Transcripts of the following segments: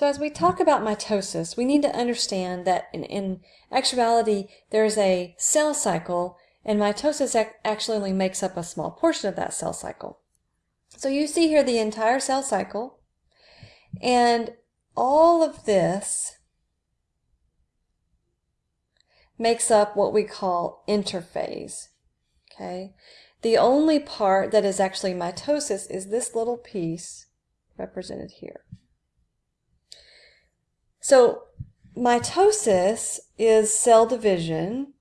So as we talk about mitosis, we need to understand that in, in actuality, there's a cell cycle and mitosis ac actually only makes up a small portion of that cell cycle. So you see here the entire cell cycle and all of this makes up what we call interphase. Okay, The only part that is actually mitosis is this little piece represented here. So mitosis is cell division,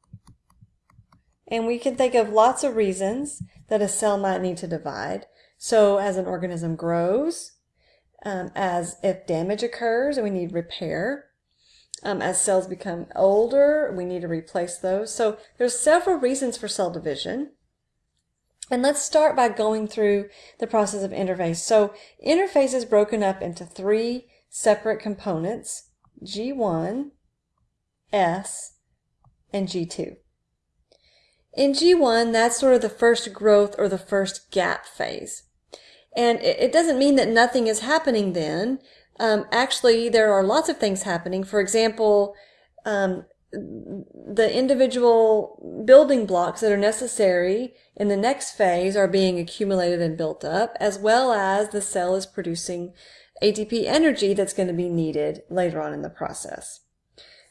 and we can think of lots of reasons that a cell might need to divide. So as an organism grows, um, as if damage occurs and we need repair, um, as cells become older, we need to replace those. So there's several reasons for cell division. And let's start by going through the process of interphase. So interphase is broken up into three separate components. G1, S, and G2. In G1, that's sort of the first growth or the first gap phase. And it doesn't mean that nothing is happening then. Um, actually, there are lots of things happening. For example, um, the individual building blocks that are necessary in the next phase are being accumulated and built up, as well as the cell is producing ATP energy that's going to be needed later on in the process.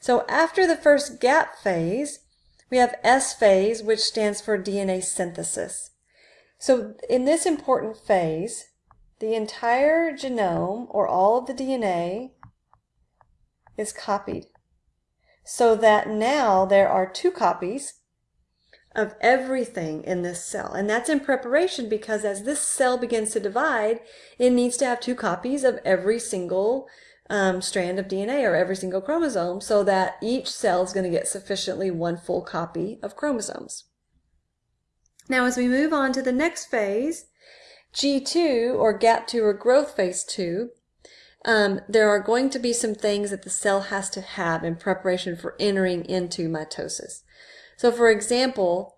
So after the first gap phase, we have S phase, which stands for DNA synthesis. So in this important phase, the entire genome, or all of the DNA, is copied. So that now there are two copies of everything in this cell. And that's in preparation because as this cell begins to divide, it needs to have two copies of every single um, strand of DNA or every single chromosome so that each cell is going to get sufficiently one full copy of chromosomes. Now as we move on to the next phase, G2 or gap 2 or growth phase 2, um, there are going to be some things that the cell has to have in preparation for entering into mitosis. So for example,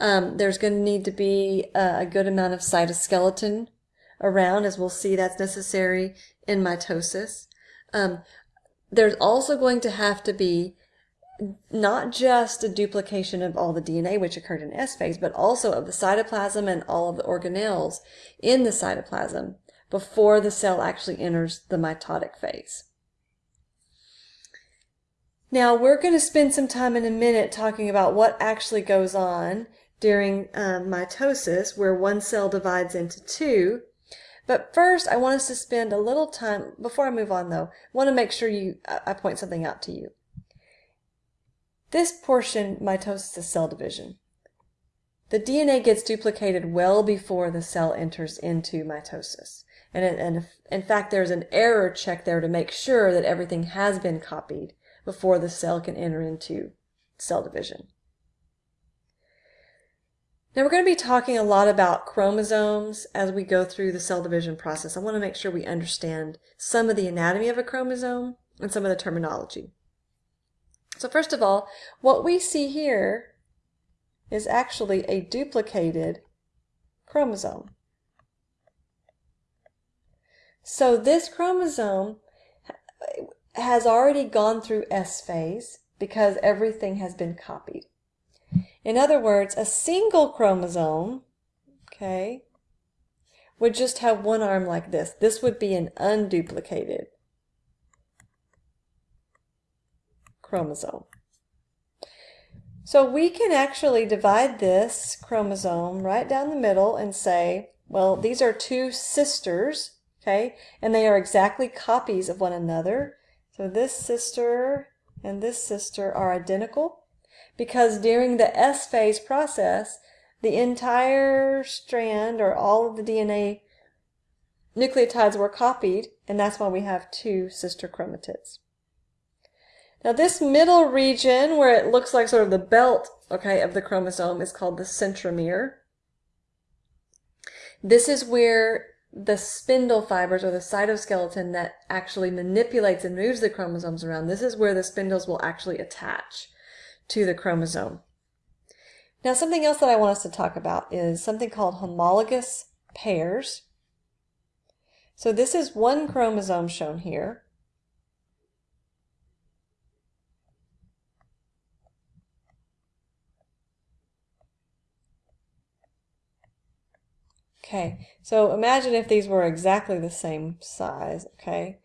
um, there's going to need to be a, good amount of cytoskeleton around, as we'll see that's necessary in mitosis. Um, there's also going to have to be not just a duplication of all the DNA which occurred in S phase, but also of the cytoplasm and all of the organelles in the cytoplasm before the cell actually enters the mitotic phase. Now we're going to spend some time in a minute talking about what actually goes on during um, mitosis where one cell divides into two. But first I want us to spend a little time, before I move on though, I want to make sure you, I point something out to you. This portion, mitosis is cell division. The DNA gets duplicated well before the cell enters into mitosis. And, and in fact, there's an error check there to make sure that everything has been copied before the cell can enter into cell division. Now we're going to be talking a lot about chromosomes as we go through the cell division process. I want to make sure we understand some of the anatomy of a chromosome and some of the terminology. So first of all, what we see here is actually a duplicated chromosome. So this chromosome has already gone through S phase because everything has been copied. In other words, a single chromosome, okay, would just have one arm like this. This would be an unduplicated chromosome. So we can actually divide this chromosome right down the middle and say, well, these are two sisters, okay, and they are exactly copies of one another. So this sister and this sister are identical because during the S phase process, the entire strand or all of the DNA nucleotides were copied, and that's why we have two sister chromatids. Now this middle region where it looks like sort of the belt, okay, of the chromosome is called the centromere. This is where the spindle fibers or the cytoskeleton that actually manipulates and moves the chromosomes around. This is where the spindles will actually attach to the chromosome. Now something else that I want us to talk about is something called homologous pairs. So this is one chromosome shown here. Okay, so imagine if these were exactly the same size, okay?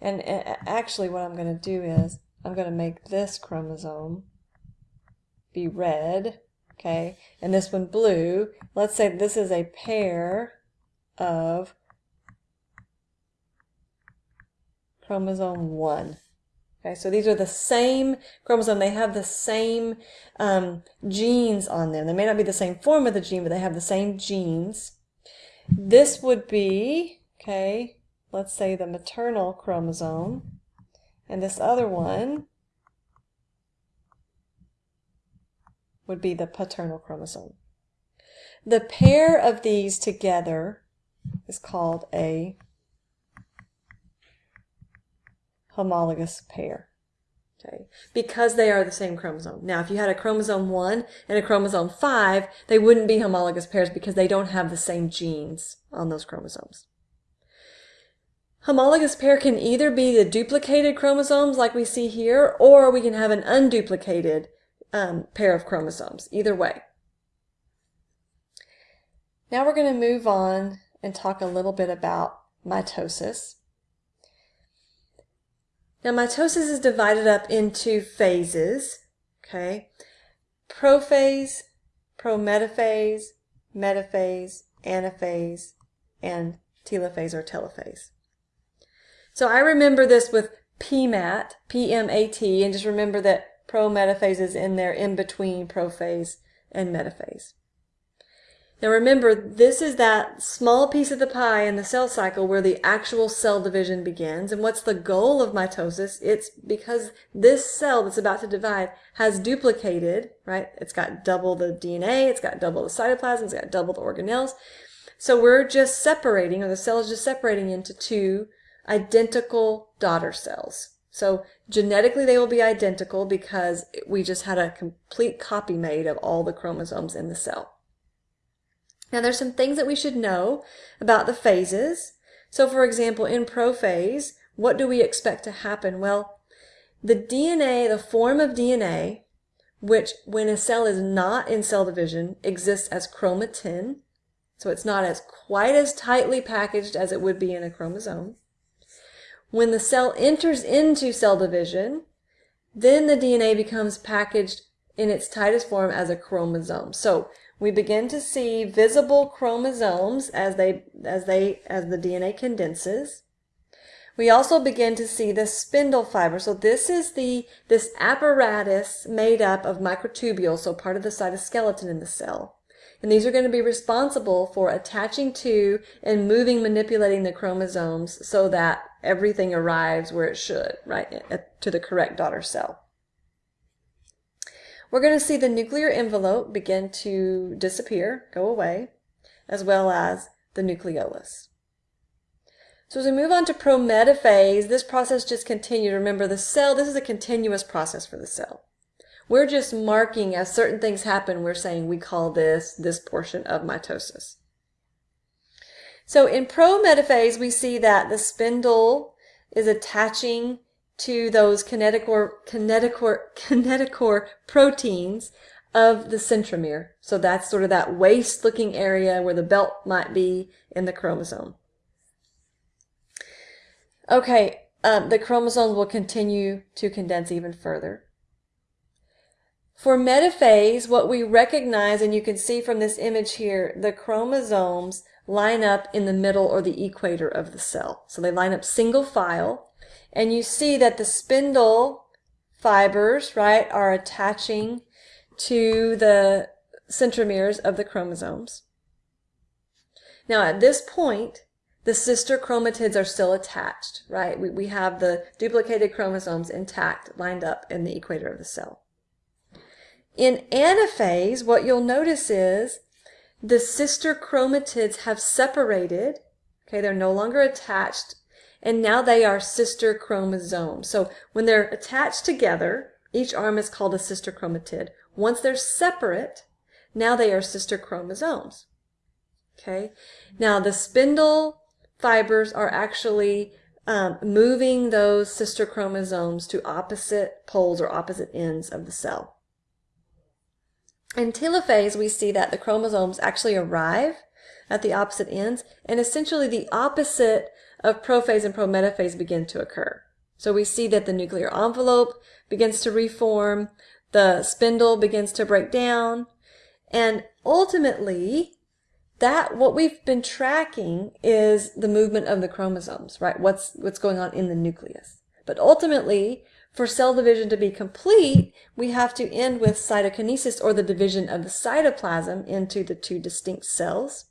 And, actually what I'm going to do is I'm going to make this chromosome be red, okay, and this one blue. Let's say this is a pair of chromosome 1. Okay, so these are the same chromosome. They have the same um, genes on them. They may not be the same form of the gene, but they have the same genes. This would be, okay, let's say the maternal chromosome. And this other one would be the paternal chromosome. The pair of these together is called a homologous pair. Okay, because they are the same chromosome. Now, if you had a chromosome 1 and a chromosome 5, they wouldn't be homologous pairs because they don't have the same genes on those chromosomes. Homologous pair can either be the duplicated chromosomes like we see here, or we can have an unduplicated um, pair of chromosomes, either way. Now we're going to move on and talk a little bit about mitosis. Now mitosis is divided up into phases, okay? Prophase, prometaphase, metaphase, anaphase, and telophase or telophase. So I remember this with PMAT, P-M-A-T, and just remember that prometaphase is in there in between prophase and metaphase. Now remember, this is that small piece of the pie in the cell cycle where the actual cell division begins. And what's the goal of mitosis? It's because this cell that's about to divide has duplicated, right? It's got double the DNA, it's got double the cytoplasm, it's got double the organelles. So we're just separating, or the cell is just separating into two identical daughter cells. So genetically they will be identical because we just had a complete copy made of all the chromosomes in the cell. Now there's some things that we should know about the phases. So for example, in prophase, what do we expect to happen? Well, the DNA, the form of DNA, which when a cell is not in cell division, exists as chromatin. So it's not as quite as tightly packaged as it would be in a chromosome. When the cell enters into cell division, then the DNA becomes packaged in its tightest form as a chromosome. So we begin to see visible chromosomes as they as they as the DNA condenses. We also begin to see the spindle fiber. So this is the this apparatus made up of microtubules, so part of the cytoskeleton in the cell. And these are going to be responsible for attaching to and moving, manipulating the chromosomes so that everything arrives where it should, right, to the correct daughter cell. We're going to see the nuclear envelope begin to disappear, go away, as well as the nucleolus. So as we move on to prometaphase, this process just continues. Remember, the cell, this is a continuous process for the cell. We're just marking as certain things happen, we're saying we call this this portion of mitosis. So in prometaphase, we see that the spindle is attaching to those kinetochore, kinetochore, kinetochore proteins of the centromere. So that's sort of that waist looking area where the belt might be in the chromosome. Okay, um, the chromosomes will continue to condense even further. For metaphase, what we recognize, and you can see from this image here, the chromosomes line up in the middle or the equator of the cell. So they line up single file and you see that the spindle fibers, right, are attaching to the centromeres of the chromosomes. Now at this point, the sister chromatids are still attached, right? We, we have the duplicated chromosomes intact, lined up in the equator of the cell. In anaphase, what you'll notice is the sister chromatids have separated, okay, they're no longer attached and now they are sister chromosomes. So when they're attached together, each arm is called a sister chromatid. Once they're separate, now they are sister chromosomes. Okay. Now the spindle fibers are actually um, moving those sister chromosomes to opposite poles or opposite ends of the cell. In telophase, we see that the chromosomes actually arrive at the opposite ends, and essentially the opposite of prophase and prometaphase begin to occur. So we see that the nuclear envelope begins to reform, the spindle begins to break down, and ultimately, that what we've been tracking is the movement of the chromosomes, right? What's what's going on in the nucleus. But ultimately, for cell division to be complete, we have to end with cytokinesis or the division of the cytoplasm into the two distinct cells.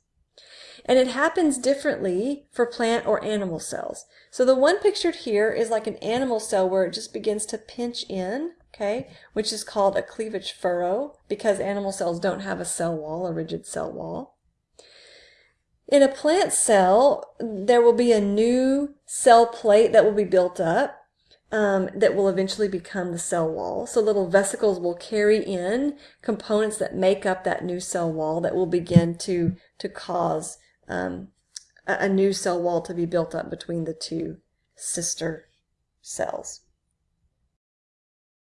And it happens differently for plant or animal cells. So the one pictured here is like an animal cell where it just begins to pinch in, okay, which is called a cleavage furrow because animal cells don't have a cell wall, a rigid cell wall. In a plant cell, there will be a new cell plate that will be built up um, that will eventually become the cell wall. So little vesicles will carry in components that make up that new cell wall that will begin to, to cause um, a, a new cell wall to be built up between the two sister cells.